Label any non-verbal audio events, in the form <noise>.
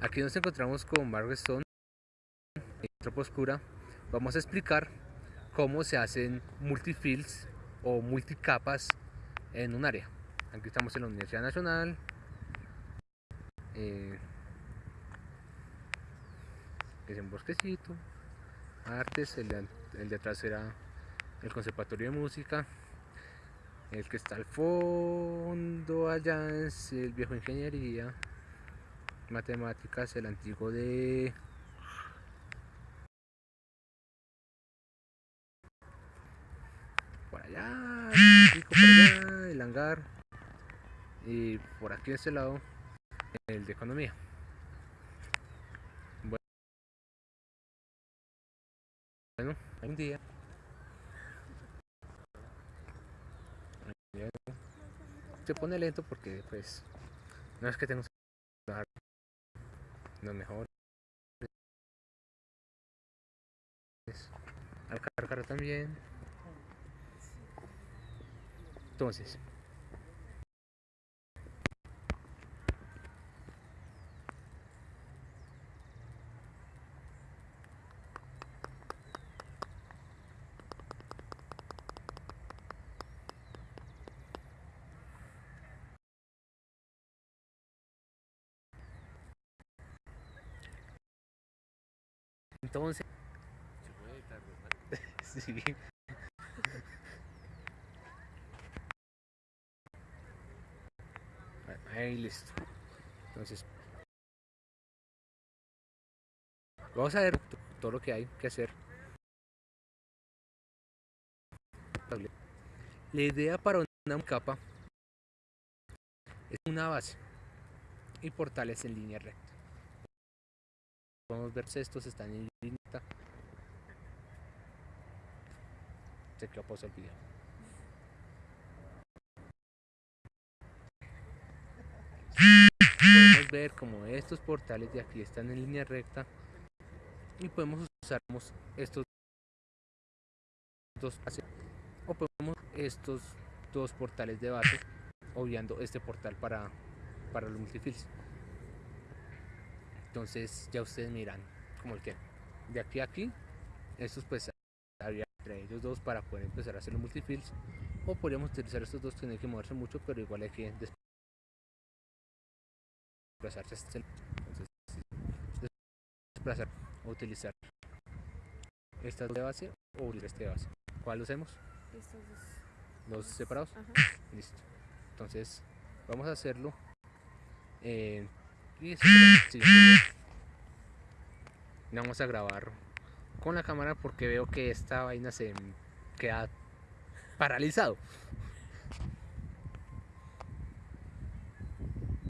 Aquí nos encontramos con Margaret Stone, en tropa oscura. Vamos a explicar cómo se hacen multifills o multicapas en un área. Aquí estamos en la Universidad Nacional. Eh, es un bosquecito. Artes, el de, el de atrás era el Conservatorio de Música. El que está al fondo allá es el viejo Ingeniería. Matemáticas, el antiguo de por allá, por allá, el hangar y por aquí a este lado el de economía. Bueno, un día se pone lento porque pues no es que tengo no mejor. Al cargar también. Entonces Entonces. <laughs> sí. Ahí listo. Entonces. Vamos a ver todo lo que hay que hacer. La idea para una capa es una base y portales en línea recta podemos ver estos están en línea. Se quedó pausa el video podemos ver como estos portales de aquí están en línea recta y podemos usar estos dos o podemos estos dos portales de base obviando este portal para, para los multifills entonces ya ustedes miran como el que de aquí a aquí, estos pues había entre ellos dos para poder empezar a hacer los multifills o podríamos utilizar estos dos, tienen que moverse mucho pero igual hay que desplazarse entonces desplazar o utilizar estas dos de base o utilizar este de base. ¿cuál usemos? estos dos. ¿dos separados? listo. Entonces vamos a hacerlo eh, vamos a grabar con la cámara porque veo que esta vaina se queda paralizado